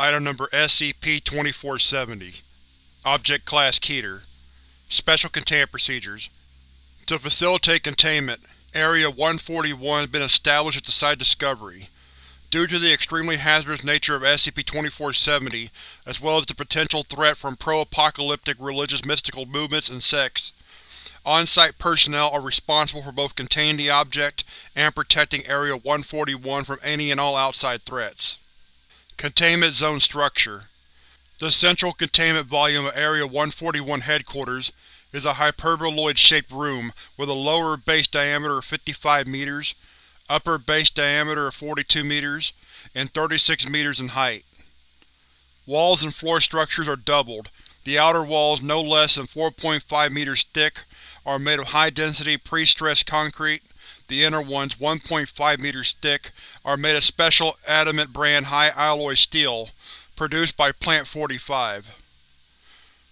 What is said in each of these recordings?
Item Number SCP-2470 Object Class Keter Special Containment Procedures To facilitate containment, Area-141 has been established at the Site Discovery. Due to the extremely hazardous nature of SCP-2470, as well as the potential threat from pro-apocalyptic religious mystical movements and sects, on-site personnel are responsible for both containing the object and protecting Area-141 from any and all outside threats. Containment Zone Structure The central containment volume of Area-141 Headquarters is a hyperboloid-shaped room with a lower base diameter of 55 meters, upper base diameter of 42 meters, and 36 meters in height. Walls and floor structures are doubled. The outer walls, no less than 4.5 meters thick, are made of high-density pre-stressed concrete, the inner ones, 1.5 meters thick, are made of special Adamant brand high-alloy steel, produced by Plant 45.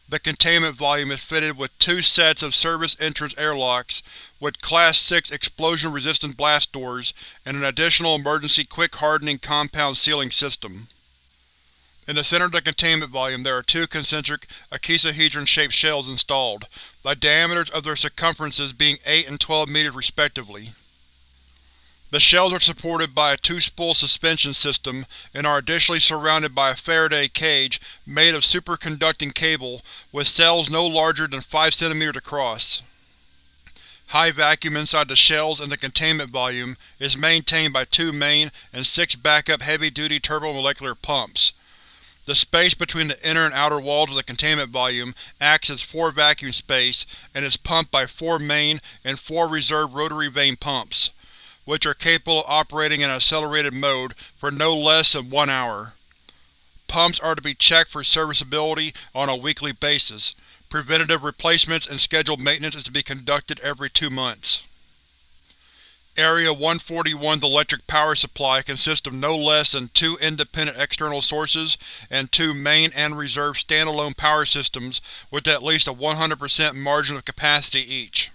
The containment volume is fitted with two sets of service entrance airlocks with Class 6 explosion-resistant blast doors and an additional emergency quick-hardening compound sealing system. In the center of the containment volume there are two concentric icosahedron-shaped shells installed, the diameters of their circumferences being 8 and 12 meters respectively. The shells are supported by a two-spool suspension system and are additionally surrounded by a Faraday cage made of superconducting cable with cells no larger than 5 cm across. High vacuum inside the shells and the containment volume is maintained by two main and six backup heavy-duty turbomolecular pumps. The space between the inner and outer walls of the containment volume acts as floor vacuum space and is pumped by four main and four reserve rotary vane pumps which are capable of operating in accelerated mode for no less than one hour. Pumps are to be checked for serviceability on a weekly basis. Preventative replacements and scheduled maintenance is to be conducted every two months. Area 141's electric power supply consists of no less than two independent external sources and two main and reserve standalone power systems with at least a 100% margin of capacity each.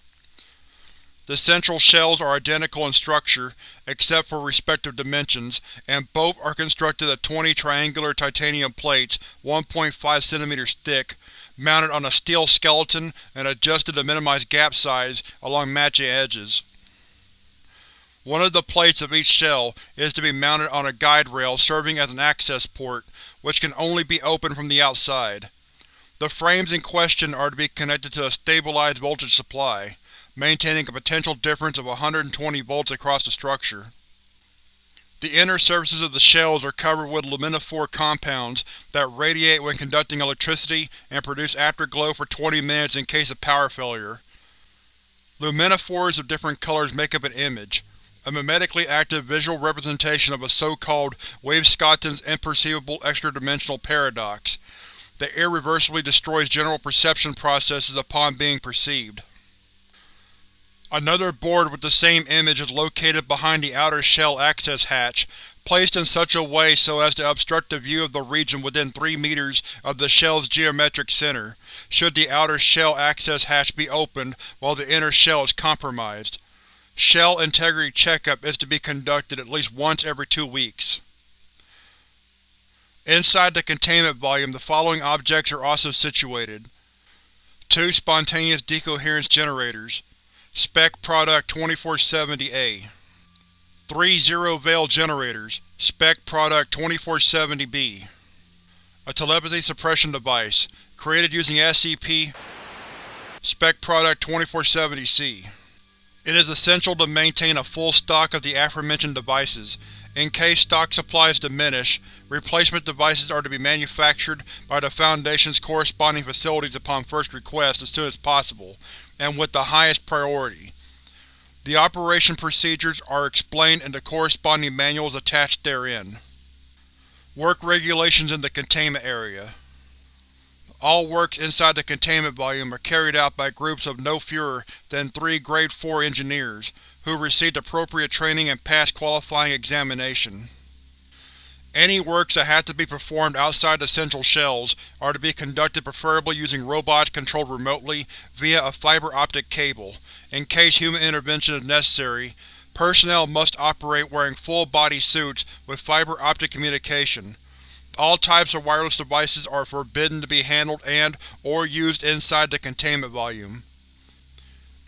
The central shells are identical in structure, except for respective dimensions, and both are constructed of 20 triangular titanium plates 1.5 cm thick, mounted on a steel skeleton and adjusted to minimize gap size along matching edges. One of the plates of each shell is to be mounted on a guide rail serving as an access port, which can only be opened from the outside. The frames in question are to be connected to a stabilized voltage supply maintaining a potential difference of 120 volts across the structure. The inner surfaces of the shells are covered with luminophore compounds that radiate when conducting electricity and produce afterglow for 20 minutes in case of power failure. Luminophores of different colors make up an image, a mimetically active visual representation of a so-called Wave-Schotten's imperceivable extra-dimensional paradox that irreversibly destroys general perception processes upon being perceived. Another board with the same image is located behind the outer shell access hatch, placed in such a way so as to obstruct the view of the region within 3 meters of the shell's geometric center, should the outer shell access hatch be opened while the inner shell is compromised. Shell integrity checkup is to be conducted at least once every two weeks. Inside the containment volume the following objects are also situated. Two spontaneous decoherence generators, Spec Product 2470-A. Three zero-veil generators, Spec Product 2470-B. A telepathy suppression device, created using SCP Spec Product 2470-C. It is essential to maintain a full stock of the aforementioned devices. In case stock supplies diminish, replacement devices are to be manufactured by the Foundation's corresponding facilities upon first request as soon as possible, and with the highest priority. The operation procedures are explained in the corresponding manuals attached therein. Work regulations in the containment area. All works inside the containment volume are carried out by groups of no fewer than three Grade 4 engineers, who received appropriate training and passed qualifying examination. Any works that have to be performed outside the central shells are to be conducted preferably using robots controlled remotely via a fiber optic cable. In case human intervention is necessary, personnel must operate wearing full-body suits with fiber optic communication. All types of wireless devices are forbidden to be handled and or used inside the containment volume.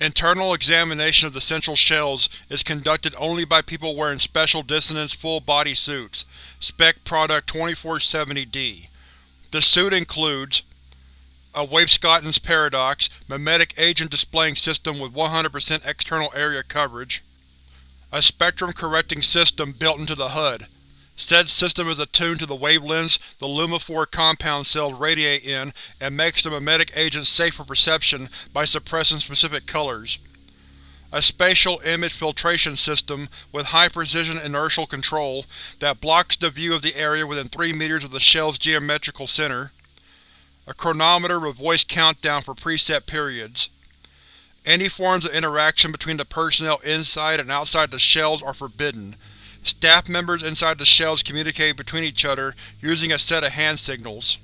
Internal examination of the central shells is conducted only by people wearing Special Dissonance full-body suits, Spec Product 2470D. The suit includes a Wainscott's Paradox Memetic Agent Displaying System with 100% external area coverage, a spectrum correcting system built into the HUD. Said system is attuned to the wavelengths the Luminophore compound cells radiate in and makes the memetic agent safe for perception by suppressing specific colors. A spatial image filtration system with high-precision inertial control that blocks the view of the area within 3 meters of the shell's geometrical center. A chronometer with voice countdown for preset periods. Any forms of interaction between the personnel inside and outside the shells are forbidden, Staff members inside the shells communicate between each other using a set of hand signals.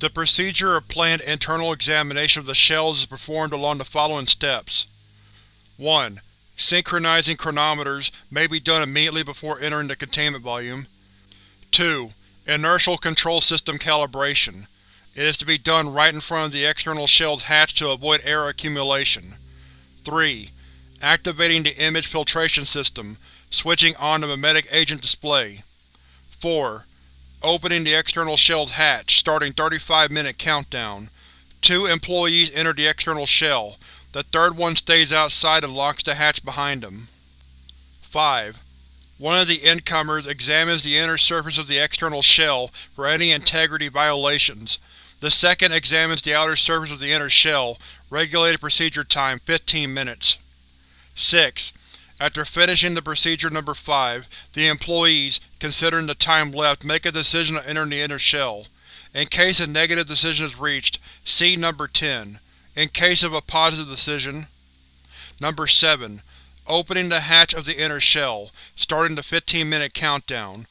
The procedure of planned internal examination of the shells is performed along the following steps. 1. Synchronizing chronometers may be done immediately before entering the containment volume. 2. Inertial control system calibration. It is to be done right in front of the external shell's hatch to avoid air accumulation. 3. Activating the image filtration system, switching on the memetic agent display. 4. Opening the external shell's hatch, starting 35 minute countdown. Two employees enter the external shell. The third one stays outside and locks the hatch behind him. 5. One of the incomers examines the inner surface of the external shell for any integrity violations. The second examines the outer surface of the inner shell. Regulated procedure time 15 minutes. 6. After finishing the procedure number 5, the employees, considering the time left, make a decision to enter the inner shell. In case a negative decision is reached, see Number 10. In case of a positive decision, Number 7. Opening the hatch of the inner shell, starting the 15-minute countdown.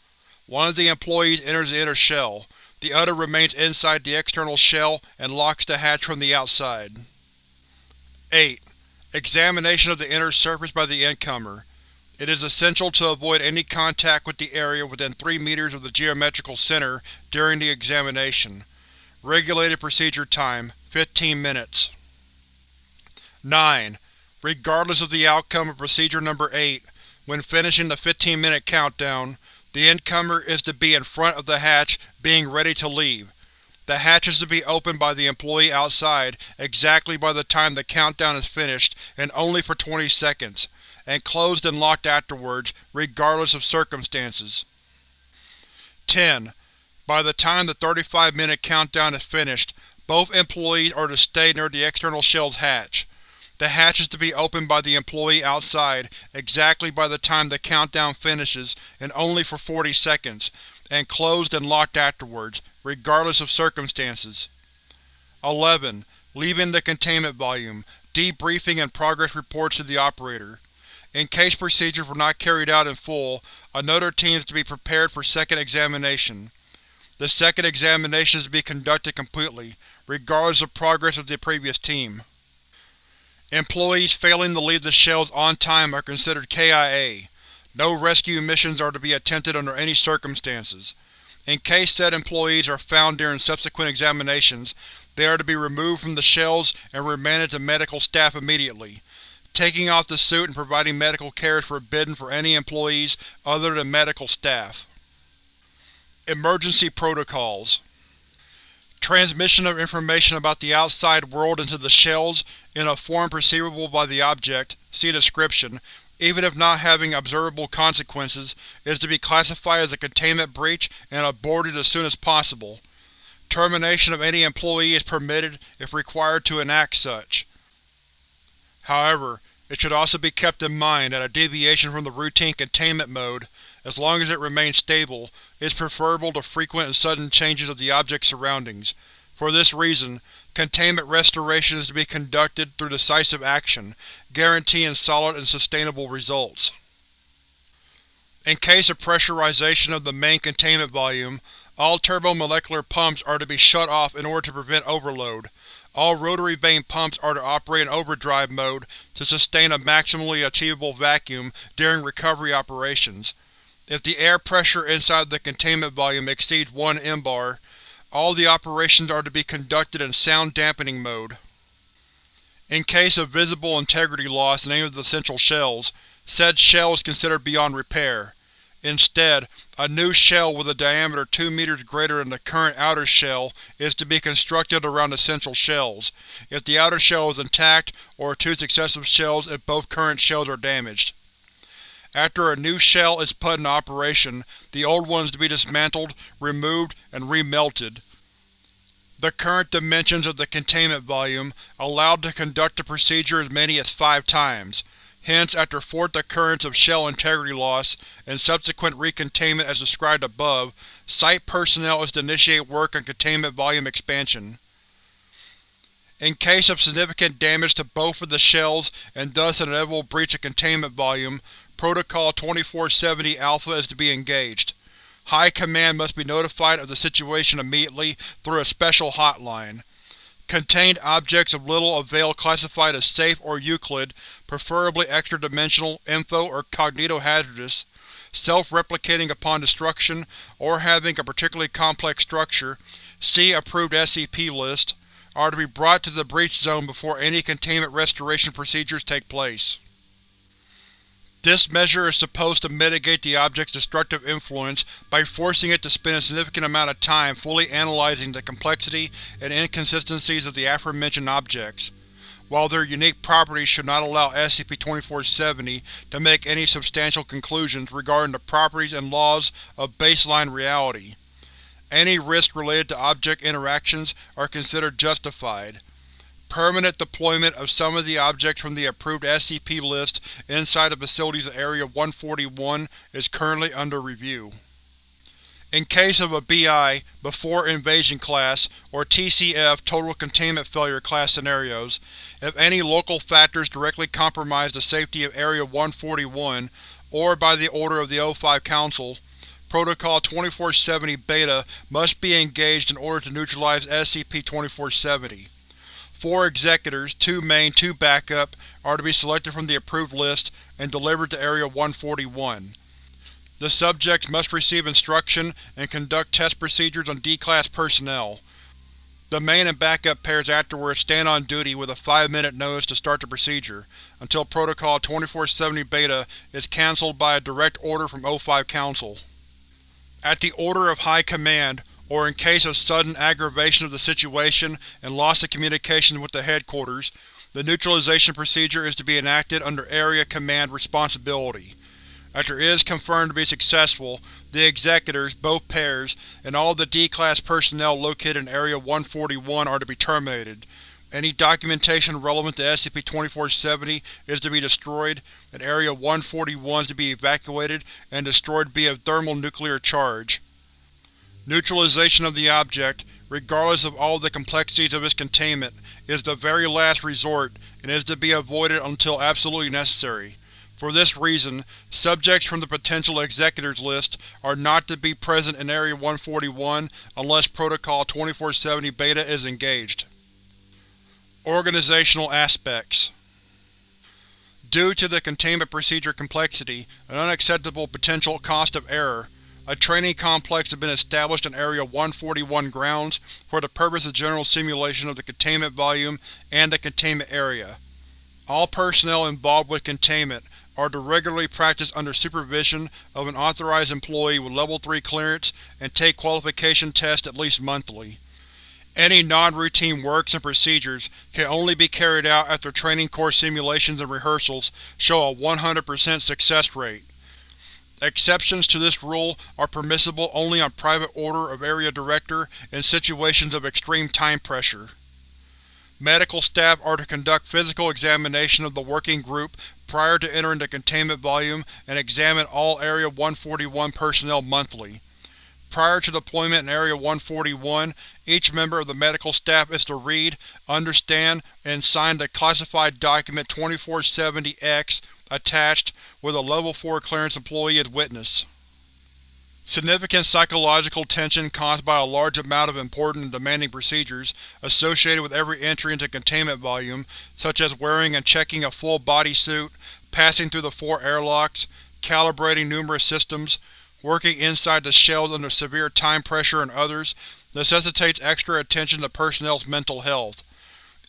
One of the employees enters the inner shell. The other remains inside the external shell and locks the hatch from the outside. 8. Examination of the inner surface by the incomer. It is essential to avoid any contact with the area within 3 meters of the geometrical center during the examination. Regulated procedure time 15 minutes. 9. Regardless of the outcome of Procedure Number 8, when finishing the 15-minute countdown, the incomer is to be in front of the hatch, being ready to leave. The hatch is to be opened by the employee outside exactly by the time the countdown is finished and only for 20 seconds, and closed and locked afterwards, regardless of circumstances. 10. By the time the 35-minute countdown is finished, both employees are to stay near the external shell's hatch. The hatch is to be opened by the employee outside exactly by the time the countdown finishes and only for 40 seconds, and closed and locked afterwards, regardless of circumstances. 11. Leaving the containment volume, debriefing and progress reports to the operator. In case procedures were not carried out in full, another team is to be prepared for second examination. The second examination is to be conducted completely, regardless of progress of the previous team. Employees failing to leave the shells on time are considered KIA. No rescue missions are to be attempted under any circumstances. In case said employees are found during subsequent examinations, they are to be removed from the shells and remanded to medical staff immediately. Taking off the suit and providing medical care is forbidden for any employees other than medical staff. Emergency Protocols Transmission of information about the outside world into the shells, in a form perceivable by the object, see description, even if not having observable consequences, is to be classified as a containment breach and aborted as soon as possible. Termination of any employee is permitted if required to enact such. However, it should also be kept in mind that a deviation from the routine containment mode, as long as it remains stable, is preferable to frequent and sudden changes of the object's surroundings. For this reason, Containment restoration is to be conducted through decisive action, guaranteeing solid and sustainable results. In case of pressurization of the main containment volume, all turbomolecular pumps are to be shut off in order to prevent overload. All rotary vane pumps are to operate in overdrive mode to sustain a maximally achievable vacuum during recovery operations. If the air pressure inside the containment volume exceeds 1 mbar, all the operations are to be conducted in sound dampening mode. In case of visible integrity loss in any of the central shells, said shell is considered beyond repair. Instead, a new shell with a diameter 2 meters greater than the current outer shell is to be constructed around the central shells, if the outer shell is intact, or two successive shells if both current shells are damaged. After a new shell is put in operation, the old one is to be dismantled, removed, and remelted. The current dimensions of the containment volume allowed to conduct the procedure as many as five times. Hence, after fourth occurrence of shell integrity loss and subsequent recontainment as described above, Site personnel is to initiate work on containment volume expansion. In case of significant damage to both of the shells and thus an inevitable breach of containment volume, Protocol 2470-Alpha is to be engaged. High Command must be notified of the situation immediately through a special hotline. Contained objects of little avail classified as safe or Euclid, preferably extra-dimensional, info, or cognitohazardous, self-replicating upon destruction, or having a particularly complex structure, see Approved SCP List, are to be brought to the breach zone before any containment restoration procedures take place. This measure is supposed to mitigate the object's destructive influence by forcing it to spend a significant amount of time fully analyzing the complexity and inconsistencies of the aforementioned objects, while their unique properties should not allow SCP-2470 to make any substantial conclusions regarding the properties and laws of baseline reality. Any risks related to object interactions are considered justified, Permanent deployment of some of the objects from the approved SCP list inside the facility's Area 141 is currently under review. In case of a BI, Before Invasion Class, or TCF Total Containment Failure class scenarios, if any local factors directly compromise the safety of Area 141, or by the order of the O5 Council, Protocol 2470-Beta must be engaged in order to neutralize SCP-2470. Four Executors, two main, two backup, are to be selected from the approved list and delivered to Area 141. The subjects must receive instruction and conduct test procedures on D-Class personnel. The main and backup pairs afterwards stand on duty with a 5-minute notice to start the procedure, until Protocol 2470-Beta is cancelled by a direct order from O5 Council. At the order of High Command, or in case of sudden aggravation of the situation and loss of communication with the Headquarters, the neutralization procedure is to be enacted under Area Command responsibility. After it is confirmed to be successful, the Executors, both pairs, and all the D-Class personnel located in Area 141 are to be terminated. Any documentation relevant to SCP-2470 is to be destroyed, and Area 141 is to be evacuated and destroyed via thermal-nuclear charge. Neutralization of the object, regardless of all the complexities of its containment, is the very last resort and is to be avoided until absolutely necessary. For this reason, subjects from the potential Executors list are not to be present in Area 141 unless Protocol 2470-Beta is engaged. Organizational Aspects Due to the containment procedure complexity and unacceptable potential cost of error, a training complex has been established in Area 141 grounds for the purpose of general simulation of the containment volume and the containment area. All personnel involved with containment are to regularly practice under supervision of an authorized employee with Level 3 clearance and take qualification tests at least monthly. Any non-routine works and procedures can only be carried out after training course simulations and rehearsals show a 100% success rate. Exceptions to this rule are permissible only on private order of Area Director in situations of extreme time pressure. Medical staff are to conduct physical examination of the working group prior to entering the containment volume and examine all Area 141 personnel monthly. Prior to deployment in Area 141, each member of the medical staff is to read, understand, and sign the classified document 2470-X attached, with a Level 4 clearance employee as witness. Significant psychological tension caused by a large amount of important and demanding procedures associated with every entry into containment volume, such as wearing and checking a full body suit, passing through the four airlocks, calibrating numerous systems, working inside the shells under severe time pressure and others, necessitates extra attention to personnel's mental health.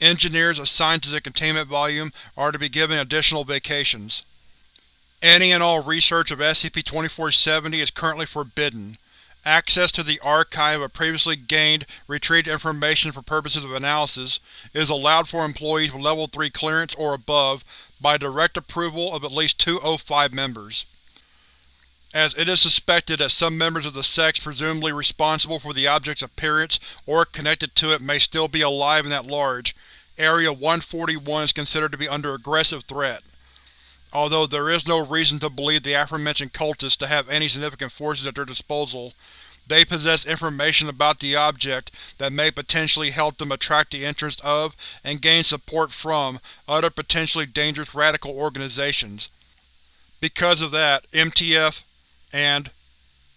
Engineers assigned to the containment volume are to be given additional vacations. Any and all research of SCP-2470 is currently forbidden. Access to the archive of previously gained, retrieved information for purposes of analysis is allowed for employees with Level 3 clearance or above by direct approval of at least two O5 members. As it is suspected that some members of the sects presumably responsible for the object's appearance or connected to it may still be alive and at large, Area 141 is considered to be under aggressive threat. Although there is no reason to believe the aforementioned cultists to have any significant forces at their disposal, they possess information about the object that may potentially help them attract the interest of and gain support from other potentially dangerous radical organizations. Because of that, MTF and,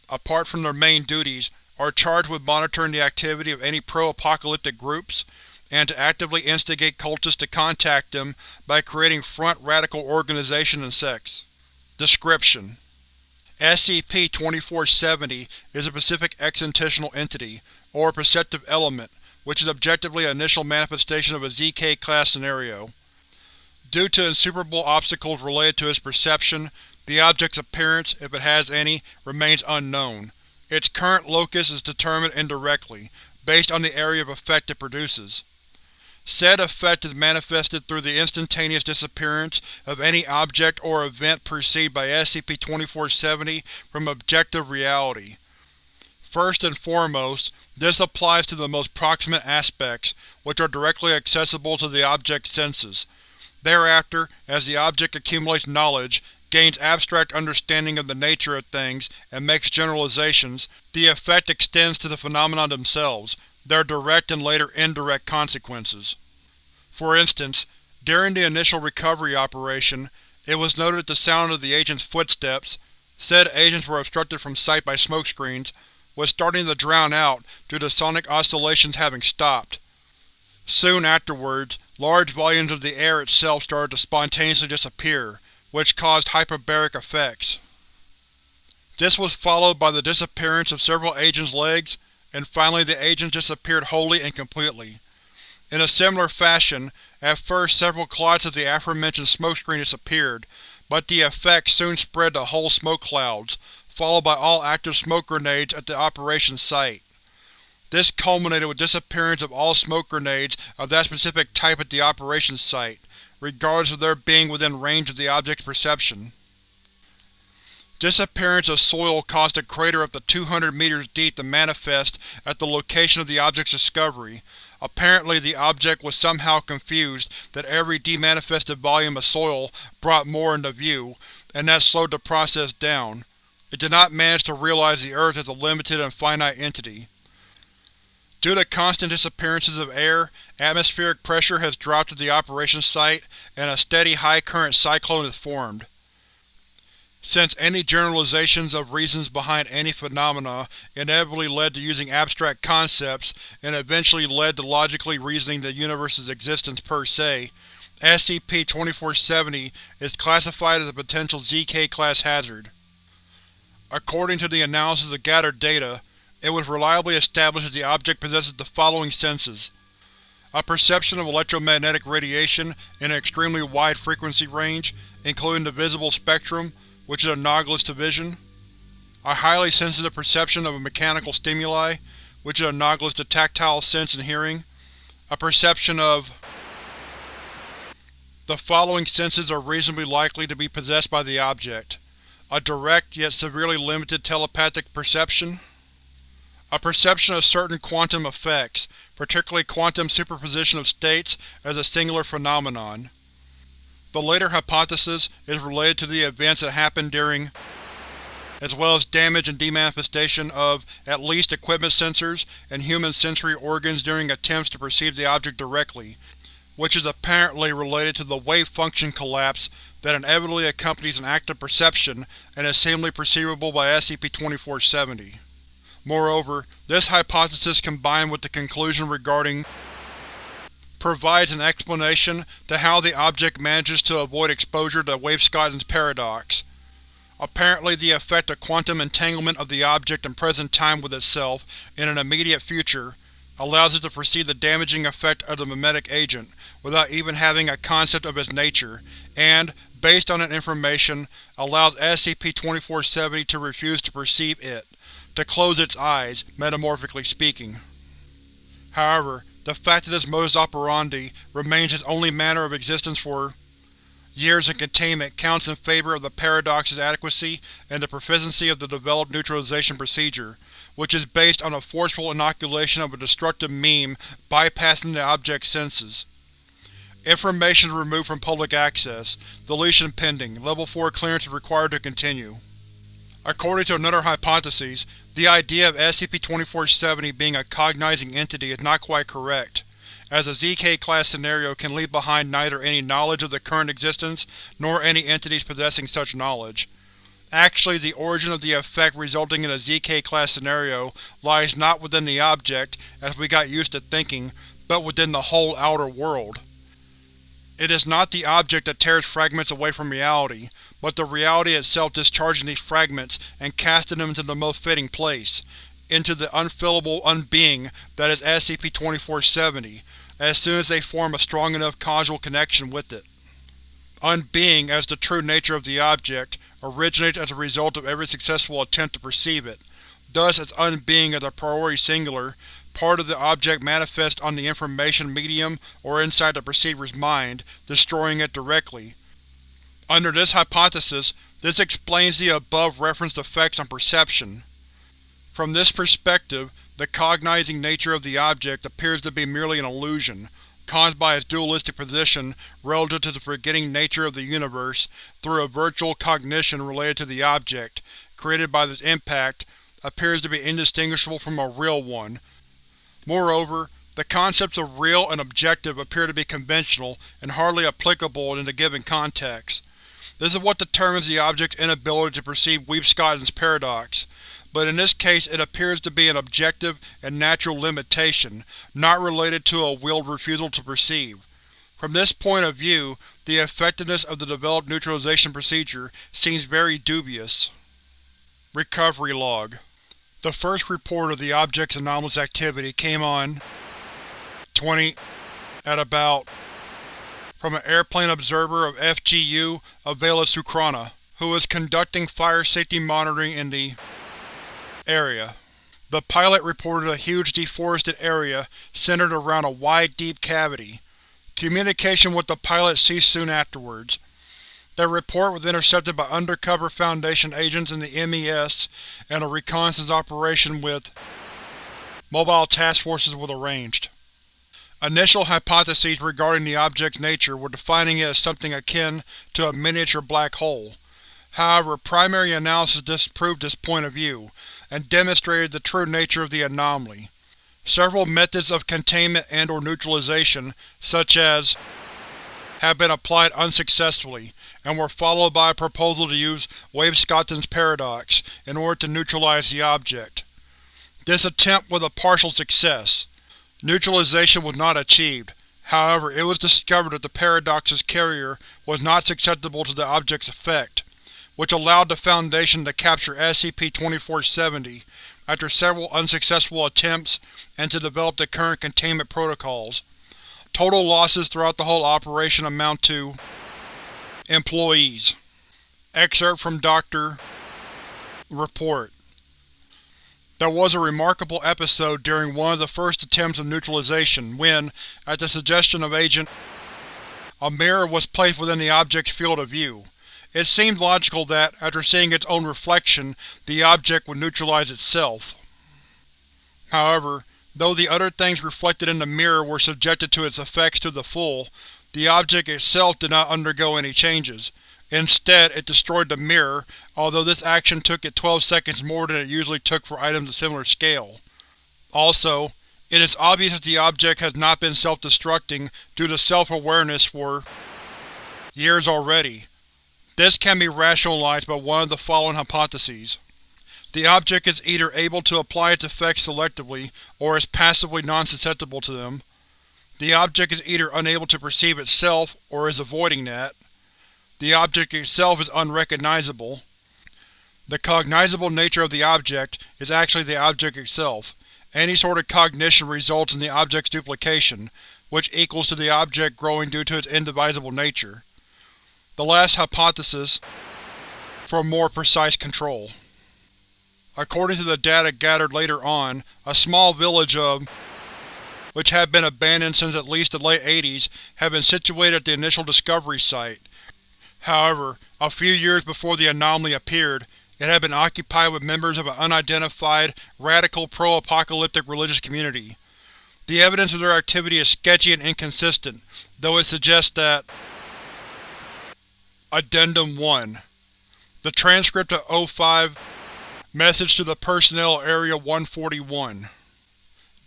apart from their main duties, are charged with monitoring the activity of any pro-apocalyptic groups, and to actively instigate cultists to contact them by creating front radical organizations and sects. Description: SCP-2470 is a specific Extensional Entity, or Perceptive Element, which is objectively an initial manifestation of a ZK-class scenario. Due to insuperable obstacles related to its perception, the object's appearance, if it has any, remains unknown. Its current locus is determined indirectly, based on the area of effect it produces. Said effect is manifested through the instantaneous disappearance of any object or event perceived by SCP-2470 from objective reality. First and foremost, this applies to the most proximate aspects, which are directly accessible to the object's senses. Thereafter, as the object accumulates knowledge, gains abstract understanding of the nature of things, and makes generalizations, the effect extends to the phenomena themselves, their direct and later indirect consequences. For instance, during the initial recovery operation, it was noted that the sound of the agent's footsteps said agents were obstructed from sight by smokescreens, was starting to drown out due to sonic oscillations having stopped. Soon afterwards, large volumes of the air itself started to spontaneously disappear, which caused hyperbaric effects. This was followed by the disappearance of several agents' legs and finally the agents disappeared wholly and completely. In a similar fashion, at first several clots of the aforementioned smokescreen disappeared, but the effect soon spread to whole smoke clouds, followed by all active smoke grenades at the operation site. This culminated with disappearance of all smoke grenades of that specific type at the operation site, regardless of their being within range of the object's perception. Disappearance of soil caused a crater up to 200 meters deep to manifest at the location of the object's discovery. Apparently the object was somehow confused that every demanifested volume of soil brought more into view, and that slowed the process down. It did not manage to realize the Earth as a limited and finite entity. Due to constant disappearances of air, atmospheric pressure has dropped at the operation site, and a steady high-current cyclone is formed. Since any generalizations of reasons behind any phenomena inevitably led to using abstract concepts and eventually led to logically reasoning the universe's existence per se, SCP-2470 is classified as a potential ZK-class hazard. According to the analysis of gathered data, it was reliably established that the object possesses the following senses. A perception of electromagnetic radiation in an extremely wide frequency range, including the visible spectrum, which is analogous to vision. A highly sensitive perception of a mechanical stimuli, which is analogous to tactile sense and hearing. A perception of The following senses are reasonably likely to be possessed by the object. A direct, yet severely limited telepathic perception. A perception of certain quantum effects, particularly quantum superposition of states as a singular phenomenon. The later hypothesis is related to the events that happened during as well as damage and demanifestation of at least equipment sensors and human sensory organs during attempts to perceive the object directly, which is apparently related to the wave function collapse that inevitably accompanies an act of perception and is seemingly perceivable by SCP-2470. Moreover, this hypothesis combined with the conclusion regarding provides an explanation to how the object manages to avoid exposure to Wavescott's paradox. Apparently the effect of quantum entanglement of the object in present time with itself in an immediate future allows it to perceive the damaging effect of the memetic agent without even having a concept of its nature, and, based on that information, allows SCP-2470 to refuse to perceive it, to close its eyes, metamorphically speaking. However, the fact that this modus operandi remains its only manner of existence for years in containment counts in favor of the paradox's adequacy and the proficiency of the developed neutralization procedure, which is based on a forceful inoculation of a destructive meme bypassing the object's senses. Information is removed from public access. Deletion pending. Level 4 clearance is required to continue. According to another hypothesis, the idea of SCP-2470 being a cognizing entity is not quite correct, as a ZK-class scenario can leave behind neither any knowledge of the current existence nor any entities possessing such knowledge. Actually, the origin of the effect resulting in a ZK-class scenario lies not within the object, as we got used to thinking, but within the whole outer world. It is not the object that tears fragments away from reality, but the reality itself discharging these fragments and casting them into the most fitting place, into the unfillable unbeing that is SCP-2470, as soon as they form a strong enough causal connection with it. Unbeing, as the true nature of the object, originates as a result of every successful attempt to perceive it. Thus, its unbeing as a priori singular, part of the object manifests on the information medium or inside the perceiver's mind, destroying it directly. Under this hypothesis, this explains the above-referenced effects on perception. From this perspective, the cognizing nature of the object appears to be merely an illusion, caused by its dualistic position relative to the forgetting nature of the universe through a virtual cognition related to the object, created by this impact, appears to be indistinguishable from a real one. Moreover, the concepts of real and objective appear to be conventional and hardly applicable in a given context. This is what determines the object's inability to perceive Weave-Scotten's paradox, but in this case it appears to be an objective and natural limitation, not related to a willed refusal to perceive. From this point of view, the effectiveness of the developed neutralization procedure seems very dubious. Recovery Log The first report of the object's anomalous activity came on 20 at about from an airplane observer of FGU Avialesookhrana, who was conducting fire safety monitoring in the area. The pilot reported a huge deforested area centered around a wide, deep cavity. Communication with the pilot ceased soon afterwards. Their report was intercepted by undercover Foundation agents in the MES, and a reconnaissance operation with mobile task forces was arranged. Initial hypotheses regarding the object's nature were defining it as something akin to a miniature black hole. However, primary analysis disproved this point of view, and demonstrated the true nature of the anomaly. Several methods of containment and or neutralization, such as have been applied unsuccessfully, and were followed by a proposal to use Weave-Scotten's paradox in order to neutralize the object. This attempt was a partial success. Neutralization was not achieved, however it was discovered that the paradox's carrier was not susceptible to the object's effect which allowed the Foundation to capture SCP-2470 after several unsuccessful attempts and to develop the current containment protocols. Total losses throughout the whole operation amount to Employees Excerpt from Dr. Report There was a remarkable episode during one of the first attempts of neutralization when, at the suggestion of Agent, a mirror was placed within the object's field of view. It seemed logical that, after seeing its own reflection, the object would neutralize itself. However, though the other things reflected in the mirror were subjected to its effects to the full, the object itself did not undergo any changes. Instead, it destroyed the mirror, although this action took it 12 seconds more than it usually took for items of similar scale. Also, it is obvious that the object has not been self-destructing due to self-awareness for years already. This can be rationalized by one of the following hypotheses. The object is either able to apply its effects selectively, or is passively non-susceptible to them. The object is either unable to perceive itself, or is avoiding that. The object itself is unrecognizable. The cognizable nature of the object is actually the object itself. Any sort of cognition results in the object's duplication, which equals to the object growing due to its indivisible nature. The last hypothesis for more precise control. According to the data gathered later on, a small village of which had been abandoned since at least the late 80s had been situated at the initial discovery site. However, a few years before the anomaly appeared, it had been occupied with members of an unidentified, radical pro-apocalyptic religious community. The evidence of their activity is sketchy and inconsistent, though it suggests that Addendum 1 The transcript of O5 Message to the Personnel of Area 141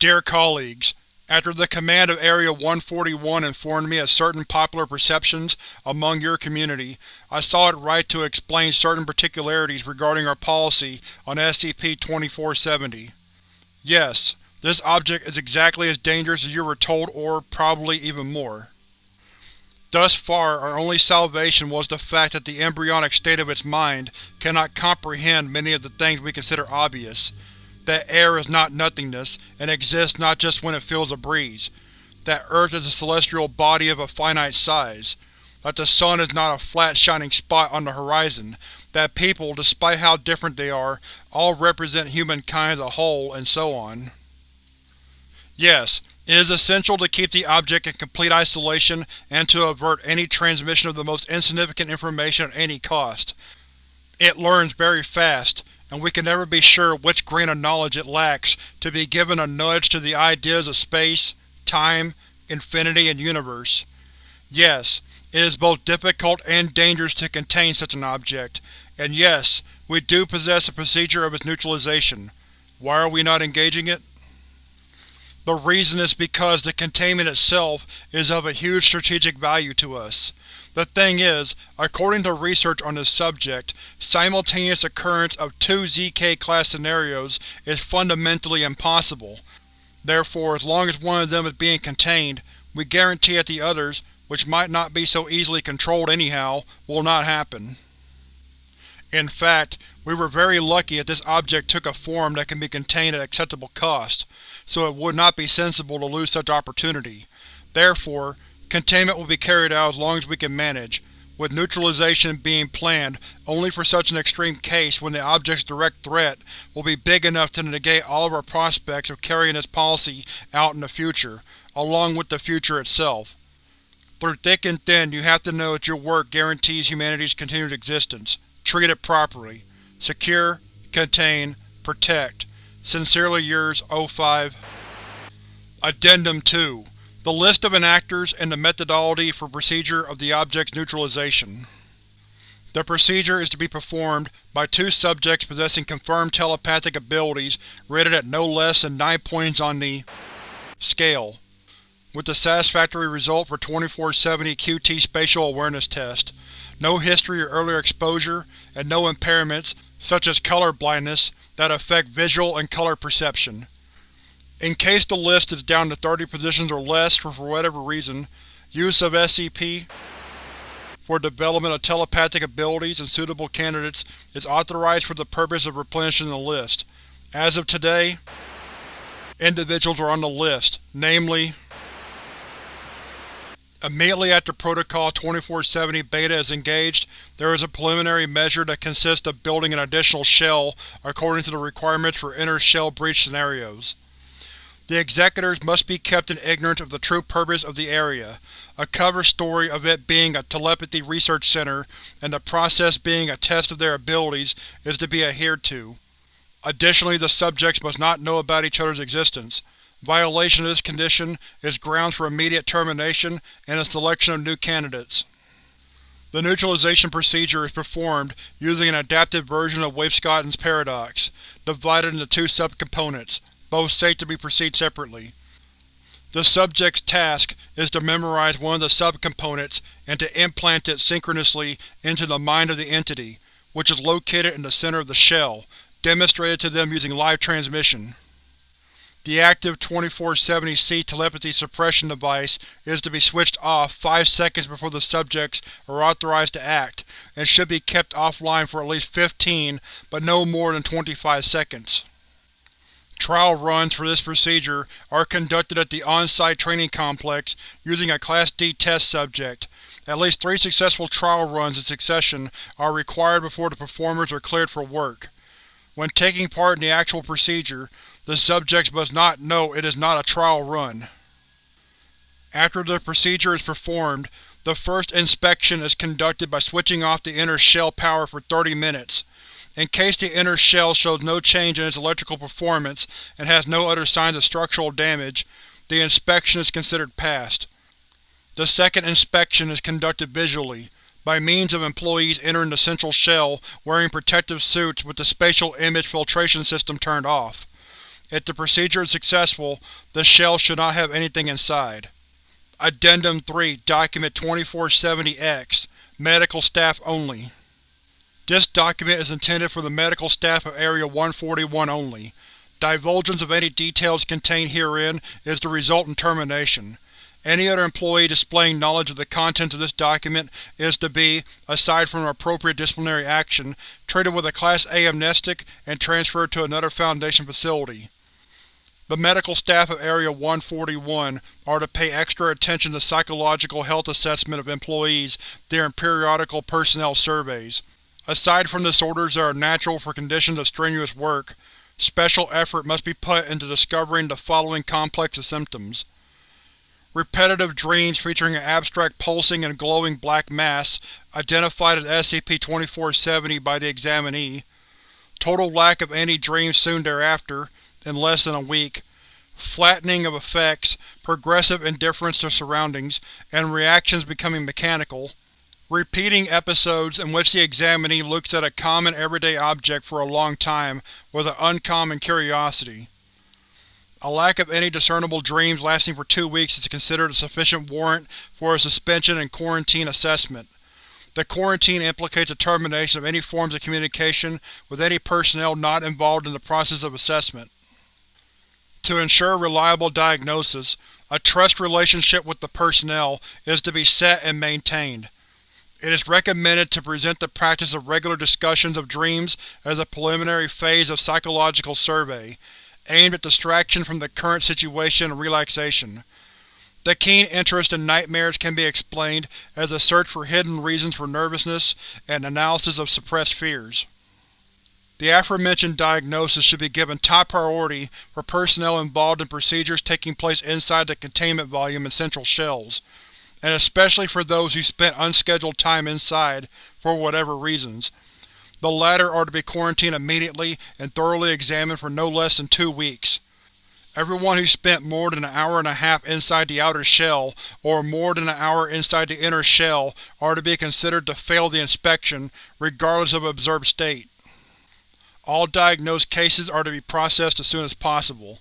Dear colleagues, after the command of Area 141 informed me of certain popular perceptions among your community, I saw it right to explain certain particularities regarding our policy on SCP-2470. Yes, this object is exactly as dangerous as you were told or, probably, even more. Thus far, our only salvation was the fact that the embryonic state of its mind cannot comprehend many of the things we consider obvious, that air is not nothingness, and exists not just when it feels a breeze, that Earth is a celestial body of a finite size, that the sun is not a flat shining spot on the horizon, that people, despite how different they are, all represent humankind as a whole, and so on. Yes, it is essential to keep the object in complete isolation and to avert any transmission of the most insignificant information at any cost. It learns very fast, and we can never be sure which grain of knowledge it lacks to be given a nudge to the ideas of space, time, infinity, and universe. Yes, it is both difficult and dangerous to contain such an object, and yes, we do possess a procedure of its neutralization. Why are we not engaging it? The reason is because the containment itself is of a huge strategic value to us. The thing is, according to research on this subject, simultaneous occurrence of two ZK-class scenarios is fundamentally impossible. Therefore, as long as one of them is being contained, we guarantee that the others, which might not be so easily controlled anyhow, will not happen. In fact, we were very lucky that this object took a form that can be contained at acceptable cost, so it would not be sensible to lose such opportunity. Therefore, Containment will be carried out as long as we can manage, with neutralization being planned only for such an extreme case when the object's direct threat will be big enough to negate all of our prospects of carrying this policy out in the future, along with the future itself. Through thick and thin, you have to know that your work guarantees humanity's continued existence. Treat it properly. Secure, contain, protect. Sincerely yours, O5 Addendum 2 the list of enactors and the methodology for procedure of the object's neutralization. The procedure is to be performed by two subjects possessing confirmed telepathic abilities rated at no less than 9 points on the scale, with a satisfactory result for 2470 QT Spatial Awareness Test, no history or earlier exposure, and no impairments, such as color blindness, that affect visual and color perception. In case the list is down to 30 positions or less for whatever reason, use of SCP for development of telepathic abilities and suitable candidates is authorized for the purpose of replenishing the list. As of today, individuals are on the list, namely Immediately after Protocol 2470 Beta is engaged, there is a preliminary measure that consists of building an additional shell according to the requirements for inner shell breach scenarios. The Executors must be kept in ignorance of the true purpose of the area, a cover story of it being a telepathy research center and the process being a test of their abilities is to be adhered to. Additionally, the subjects must not know about each other's existence. Violation of this condition is grounds for immediate termination and a selection of new candidates. The neutralization procedure is performed using an adapted version of Wavescotten's paradox, divided into two subcomponents, both safe to be perceived separately. The subject's task is to memorize one of the subcomponents and to implant it synchronously into the mind of the entity, which is located in the center of the shell, demonstrated to them using live transmission. The active 2470C telepathy suppression device is to be switched off 5 seconds before the subjects are authorized to act, and should be kept offline for at least 15, but no more than 25 seconds. Trial runs for this procedure are conducted at the on-site training complex using a Class D test subject. At least three successful trial runs in succession are required before the performers are cleared for work. When taking part in the actual procedure, the subjects must not know it is not a trial run. After the procedure is performed, the first inspection is conducted by switching off the inner shell power for 30 minutes. In case the inner shell shows no change in its electrical performance and has no other signs of structural damage, the inspection is considered passed. The second inspection is conducted visually, by means of employees entering the central shell wearing protective suits with the spatial image filtration system turned off. If the procedure is successful, the shell should not have anything inside. Addendum 3 Document 2470-X Medical Staff Only This document is intended for the medical staff of Area 141 only. Divulgence of any details contained herein is the result in termination. Any other employee displaying knowledge of the contents of this document is to be, aside from appropriate disciplinary action, treated with a Class A amnestic and transferred to another Foundation facility. The medical staff of Area 141 are to pay extra attention to psychological health assessment of employees during periodical personnel surveys. Aside from disorders that are natural for conditions of strenuous work, special effort must be put into discovering the following complex of symptoms. Repetitive dreams featuring an abstract pulsing and glowing black mass, identified as SCP-2470 by the examinee. Total lack of any dreams soon thereafter, in less than a week, flattening of effects, progressive indifference to surroundings, and reactions becoming mechanical, repeating episodes in which the examinee looks at a common everyday object for a long time with an uncommon curiosity. A lack of any discernible dreams lasting for two weeks is considered a sufficient warrant for a suspension and quarantine assessment. The quarantine implicates a termination of any forms of communication with any personnel not involved in the process of assessment. To ensure reliable diagnosis, a trust relationship with the personnel is to be set and maintained. It is recommended to present the practice of regular discussions of dreams as a preliminary phase of psychological survey, aimed at distraction from the current situation and relaxation. The keen interest in nightmares can be explained as a search for hidden reasons for nervousness and analysis of suppressed fears. The aforementioned diagnosis should be given top priority for personnel involved in procedures taking place inside the containment volume and central shells, and especially for those who spent unscheduled time inside for whatever reasons. The latter are to be quarantined immediately and thoroughly examined for no less than two weeks. Everyone who spent more than an hour and a half inside the outer shell, or more than an hour inside the inner shell, are to be considered to fail the inspection, regardless of observed state. All diagnosed cases are to be processed as soon as possible.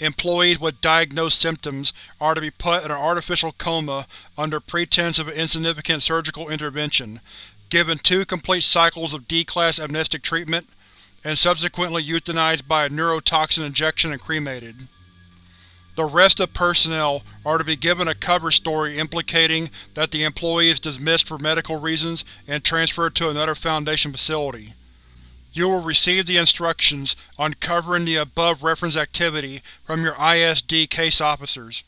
Employees with diagnosed symptoms are to be put in an artificial coma under pretense of an insignificant surgical intervention, given two complete cycles of D-Class amnestic treatment, and subsequently euthanized by a neurotoxin injection and cremated. The rest of personnel are to be given a cover story implicating that the employee is dismissed for medical reasons and transferred to another Foundation facility. You will receive the instructions on covering the above referenced activity from your ISD case officers.